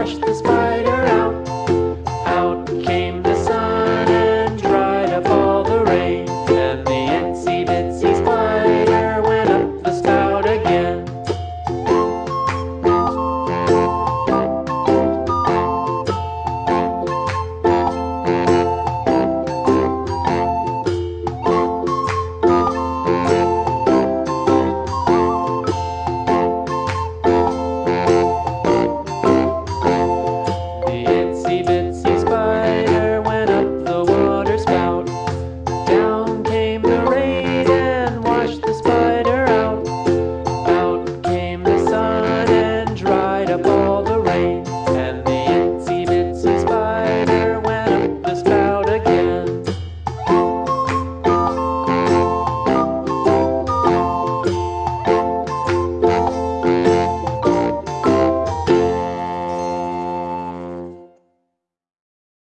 wash this.